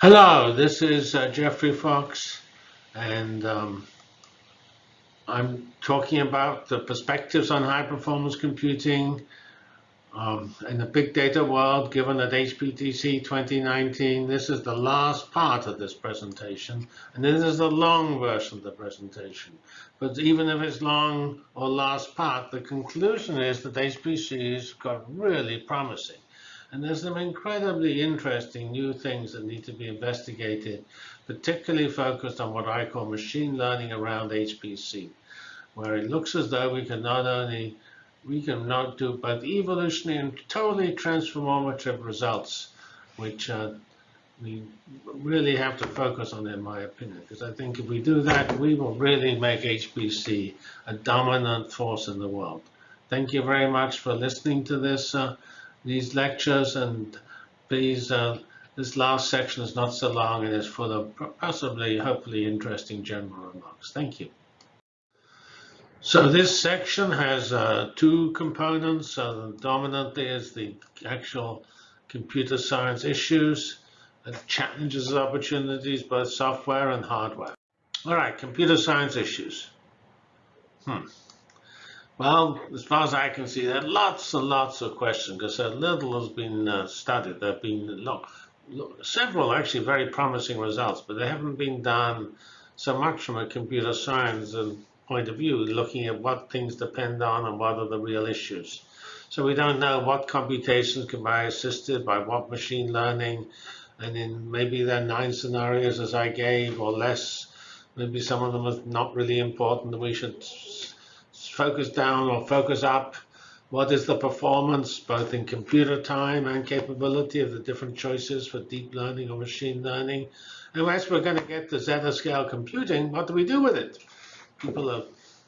Hello, this is uh, Geoffrey Fox, and um, I'm talking about the perspectives on high performance computing um, in the big data world given at HPDC 2019. This is the last part of this presentation, and this is the long version of the presentation. But even if it's long or last part, the conclusion is that HPC's got really promising. And there's some incredibly interesting new things that need to be investigated, particularly focused on what I call machine learning around HPC, where it looks as though we can not only we can not do both evolutionary and totally transformative results, which uh, we really have to focus on, in my opinion, because I think if we do that, we will really make HPC a dominant force in the world. Thank you very much for listening to this. Uh, these lectures and these uh, this last section is not so long and is full of possibly, hopefully interesting general remarks. Thank you. So this section has uh, two components. Uh, dominantly is the actual computer science issues, and challenges and opportunities, both software and hardware. All right, computer science issues. Hmm. Well, as far as I can see, there are lots and lots of questions because little has been uh, studied. There have been look, look, several actually very promising results, but they haven't been done so much from a computer science point of view, looking at what things depend on and what are the real issues. So we don't know what computations can be assisted by what machine learning, and in maybe there are nine scenarios as I gave or less. Maybe some of them are not really important that we should focus down or focus up? What is the performance, both in computer time and capability of the different choices for deep learning or machine learning? And as we're going to get to zettascale computing, what do we do with it? People are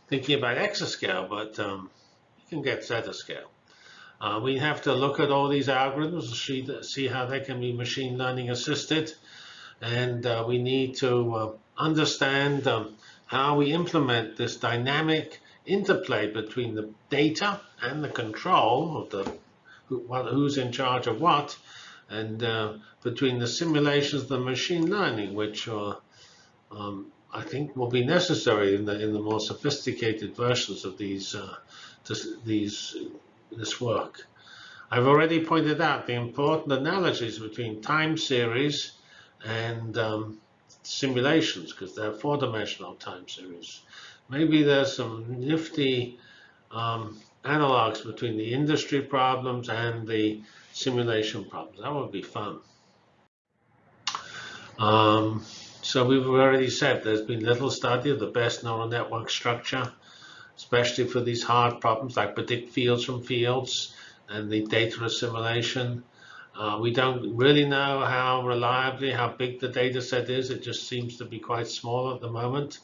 thinking about exascale, but um, you can get zettascale. Uh, we have to look at all these algorithms to see, see how they can be machine learning assisted. And uh, we need to uh, understand um, how we implement this dynamic interplay between the data and the control of the who, who's in charge of what, and uh, between the simulations, the machine learning, which are, um, I think will be necessary in the in the more sophisticated versions of these uh, this, these this work. I've already pointed out the important analogies between time series and um, simulations because they're four-dimensional time series maybe there's some nifty um, analogs between the industry problems and the simulation problems. That would be fun. Um, so we've already said there's been little study of the best neural network structure, especially for these hard problems like predict fields from fields and the data assimilation. Uh, we don't really know how reliably, how big the data set is. It just seems to be quite small at the moment.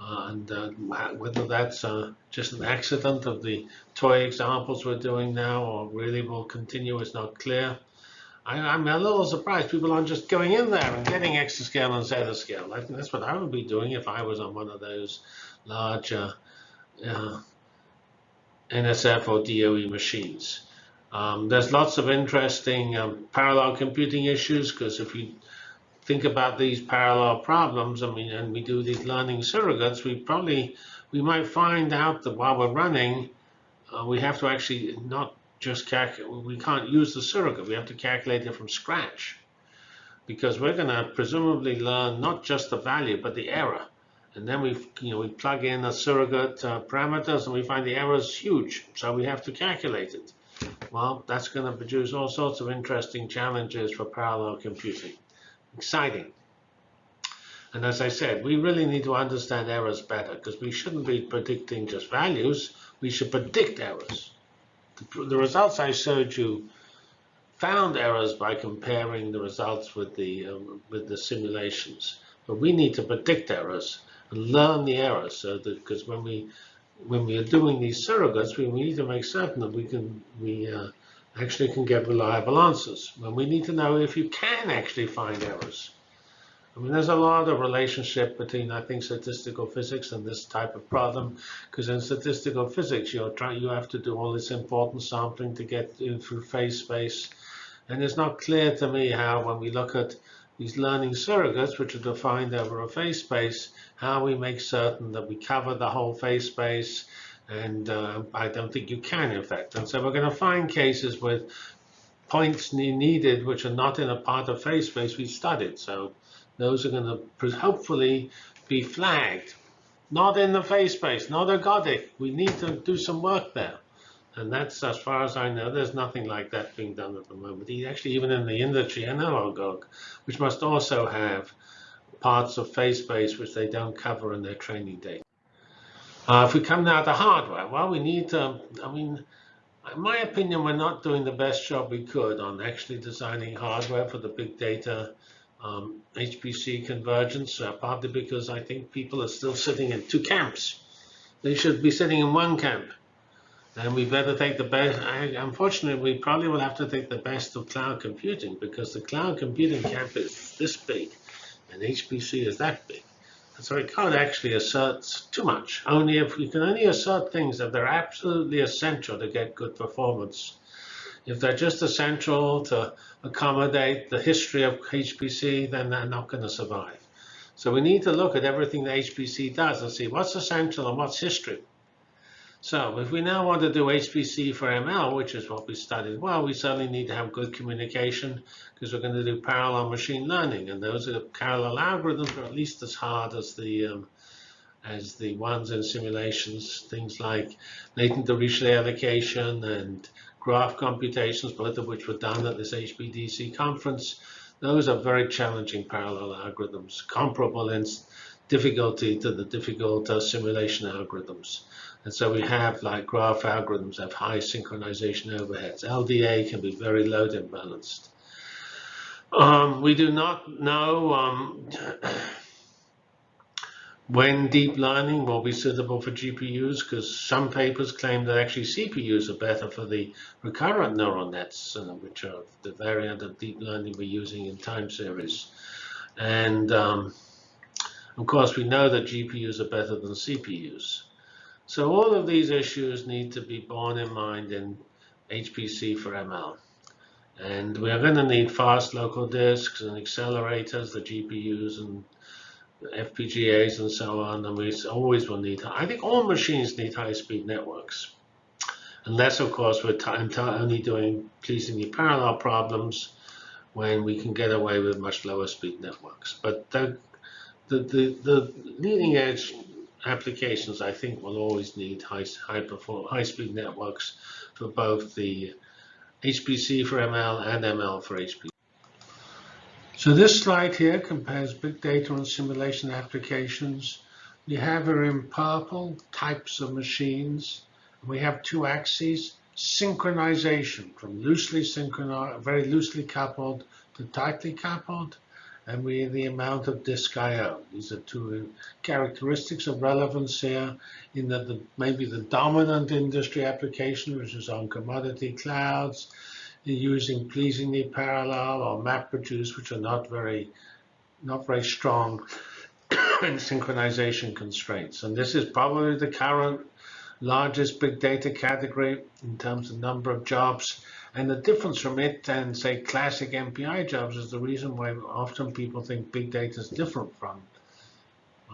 Uh, and uh, whether that's uh, just an accident of the toy examples we're doing now or really will continue is not clear. I, am a little surprised people aren't just going in there and getting exascale and zettascale. I think that's what I would be doing if I was on one of those large uh, uh, NSF or DOE machines. Um, there's lots of interesting um, parallel computing issues because if you think about these parallel problems, I mean, and we do these learning surrogates, we probably, we might find out that while we're running, uh, we have to actually not just calculate, we can't use the surrogate, we have to calculate it from scratch. Because we're going to presumably learn not just the value, but the error. And then we, you know, we plug in the surrogate uh, parameters and we find the error is huge. So we have to calculate it. Well, that's going to produce all sorts of interesting challenges for parallel computing exciting. And as I said, we really need to understand errors better because we shouldn't be predicting just values. We should predict errors. The, the, results I showed you found errors by comparing the results with the um, with the simulations. But we need to predict errors and learn the errors so that because when we when we are doing these surrogates, we need to make certain that we can we uh, actually can get reliable answers. And we need to know if you can actually find errors. I mean, there's a lot of relationship between, I think, statistical physics and this type of problem, because in statistical physics, you're trying, you have to do all this important sampling to get in through phase space. And it's not clear to me how, when we look at these learning surrogates, which are defined over a phase space, how we make certain that we cover the whole phase space. And uh, I don't think you can, in fact. And so we're going to find cases with points needed which are not in a part of phase space we studied. So those are going to hopefully be flagged. Not in the phase space, not ergodic. We need to do some work there. And that's, as far as I know, there's nothing like that being done at the moment. Actually, even in the industry, NLGOG, which must also have parts of phase space which they don't cover in their training data. Uh, if we come now to hardware, well, we need to, I mean, in my opinion, we're not doing the best job we could on actually designing hardware for the big data um, HPC convergence, uh, partly because I think people are still sitting in two camps. They should be sitting in one camp. And we better take the best. I, unfortunately, we probably will have to take the best of cloud computing because the cloud computing camp is this big and HPC is that big. So we can't actually assert too much. Only if we can only assert things that they're absolutely essential to get good performance. If they're just essential to accommodate the history of HPC, then they're not going to survive. So we need to look at everything the HPC does and see what's essential and what's history. So if we now want to do HPC for ML, which is what we studied, well, we certainly need to have good communication because we're going to do parallel machine learning, and those are parallel algorithms are at least as hard as the um, as the ones in simulations, things like latent Dirichlet allocation and graph computations, both of which were done at this HPDC conference. Those are very challenging parallel algorithms, comparable in difficulty to the difficult uh, simulation algorithms. And so we have like graph algorithms have high synchronization overheads. LDA can be very load imbalanced. Um, we do not know um, when deep learning will be suitable for GPUs because some papers claim that actually CPUs are better for the recurrent neural nets, uh, which are the variant of deep learning we're using in time series. And um, of course, we know that GPUs are better than CPUs. So all of these issues need to be borne in mind in HPC for ML. And we are going to need fast local disks and accelerators, the GPUs and FPGAs and so on. And we always will need, I think all machines need high-speed networks. Unless, of course, we're only doing pleasingly parallel problems when we can get away with much lower speed networks. But the, the, the, the leading edge applications, I think, will always need high, high, perform, high speed networks for both the HPC for ML and ML for HPC. So this slide here compares big data and simulation applications. We have here in purple types of machines. We have two axes, synchronization from loosely synchronized, very loosely coupled to tightly coupled and we the amount of disk I/O. These are two characteristics of relevance here in that the, maybe the dominant industry application, which is on commodity clouds, using pleasingly parallel or MapReduce, which are not very, not very strong in synchronization constraints. And this is probably the current largest big data category in terms of number of jobs. And the difference from it and, say, classic MPI jobs is the reason why often people think big data is different from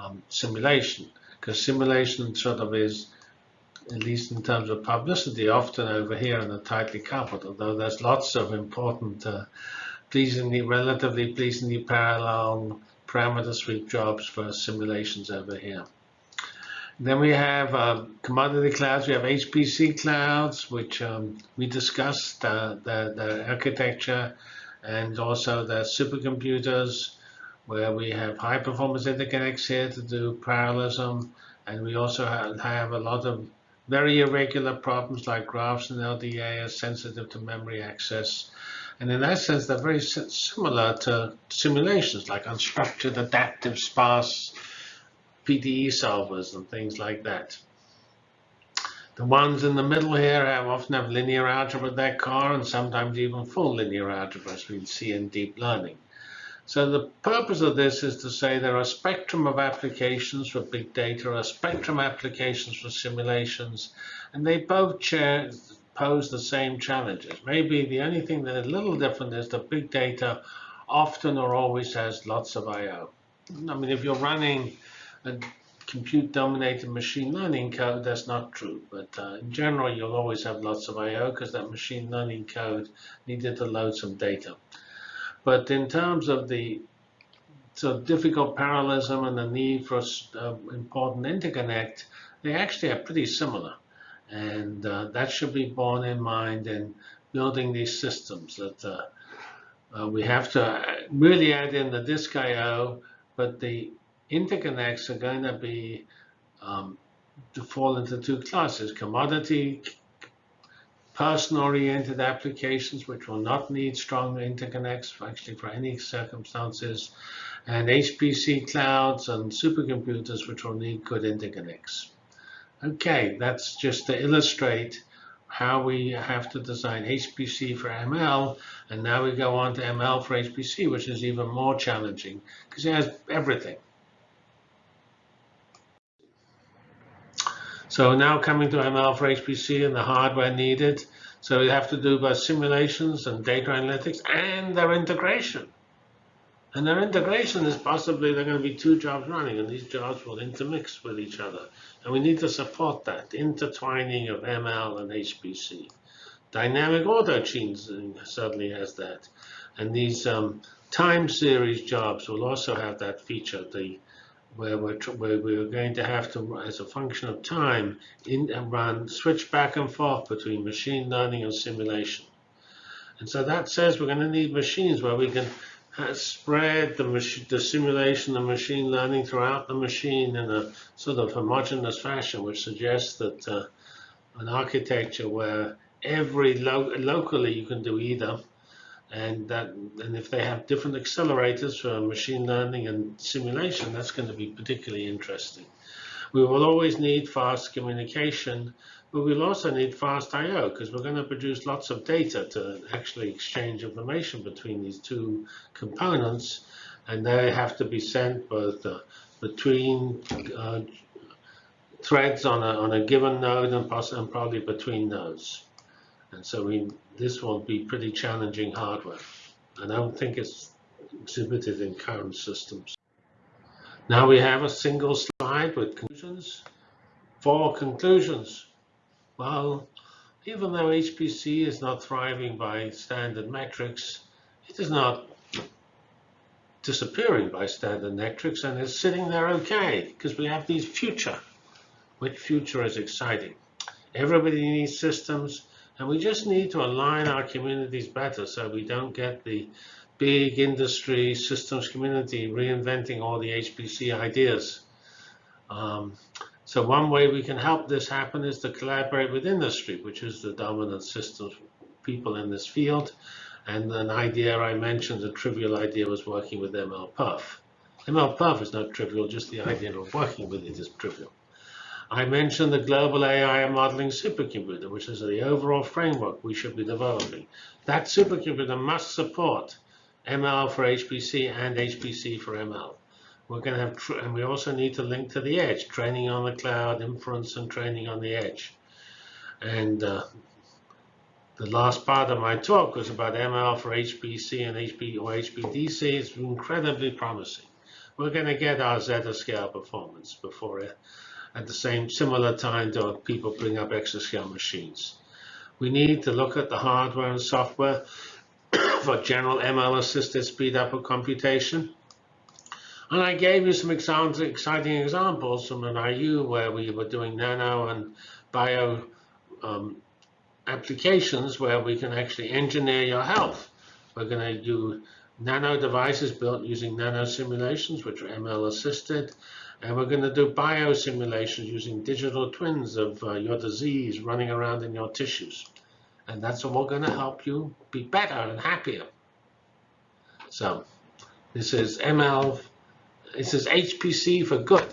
um, simulation. Because simulation sort of is, at least in terms of publicity, often over here in the tightly coupled, although there's lots of important, uh, pleasingly, relatively pleasingly parallel parameter sweep jobs for simulations over here. Then we have uh, commodity clouds. We have HPC clouds, which um, we discussed, uh, the, the architecture, and also the supercomputers, where we have high performance interconnects here to do parallelism. And we also have, have a lot of very irregular problems like graphs and LDA are sensitive to memory access. And in that sense, they're very similar to simulations like unstructured, adaptive, sparse PDE solvers and things like that. The ones in the middle here have often have linear algebra at their core and sometimes even full linear algebra as we see in deep learning. So the purpose of this is to say there are a spectrum of applications for big data, a spectrum of applications for simulations, and they both pose the same challenges. Maybe the only thing that is a little different is that big data often or always has lots of I/O. I mean, if you're running a compute-dominated machine learning code, that's not true. But uh, in general, you'll always have lots of I/O because that machine learning code needed to load some data. But in terms of the so difficult parallelism and the need for uh, important interconnect, they actually are pretty similar. And uh, that should be borne in mind in building these systems that uh, uh we have to really add in the disk I.O., but the interconnects are going to be um, to fall into two classes, commodity person-oriented applications, which will not need strong interconnects actually for any circumstances, and HPC clouds and supercomputers, which will need good interconnects. Okay, that's just to illustrate how we have to design HPC for ML, and now we go on to ML for HPC, which is even more challenging because it has everything. So now coming to ML for HPC and the hardware needed. So we have to do both simulations and data analytics and their integration. And their integration is possibly there are going to be two jobs running, and these jobs will intermix with each other. And we need to support that intertwining of ML and HPC. Dynamic autogenes certainly has that. And these um, time series jobs will also have that feature, the where we're, where we're going to have to, as a function of time, in, run switch back and forth between machine learning and simulation. And so that says we're going to need machines where we can spread the, the simulation and machine learning throughout the machine in a sort of homogeneous fashion, which suggests that uh, an architecture where every lo locally you can do either, and that and if they have different accelerators for machine learning and simulation, that's going to be particularly interesting. We will always need fast communication but we'll also need fast I.O. because we're going to produce lots of data to actually exchange information between these two components. And they have to be sent both uh, between uh, threads on a, on a given node and, and probably between nodes. And so we, this will be pretty challenging hardware. And I don't think it's exhibited in current systems. Now we have a single slide with conclusions. Four conclusions. Well, even though HPC is not thriving by standard metrics, it is not disappearing by standard metrics and is sitting there okay because we have these future, which future is exciting. Everybody needs systems and we just need to align our communities better so we don't get the big industry systems community reinventing all the HPC ideas. Um, so one way we can help this happen is to collaborate with industry, which is the dominant systems people in this field. And an idea I mentioned, a trivial idea, was working with MLPerf. MLPerf is not trivial, just the idea of working with it is trivial. I mentioned the global AI modeling supercomputer, which is the overall framework we should be developing. That supercomputer must support ML for HPC and HPC for ML. We're going to have, and we also need to link to the edge, training on the cloud, inference and training on the edge. And uh, the last part of my talk was about ML for HPC and HP or HPDC. It's incredibly promising. We're going to get our zettascale performance before it, at the same similar time to people bring up exascale machines. We need to look at the hardware and software for general ML assisted speed up of computation. And I gave you some exciting examples from an IU where we were doing nano and bio um, applications where we can actually engineer your health. We're going to do nano devices built using nano simulations, which are ML assisted. And we're going to do bio simulations using digital twins of uh, your disease running around in your tissues. And that's all going to help you be better and happier. So this is ML this is HPC for good.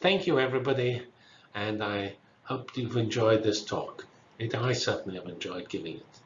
Thank you, everybody, and I hope you've enjoyed this talk. It, I certainly have enjoyed giving it.